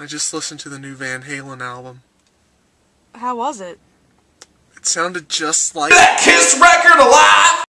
I just listened to the new Van Halen album. How was it? It sounded just like that Kiss record!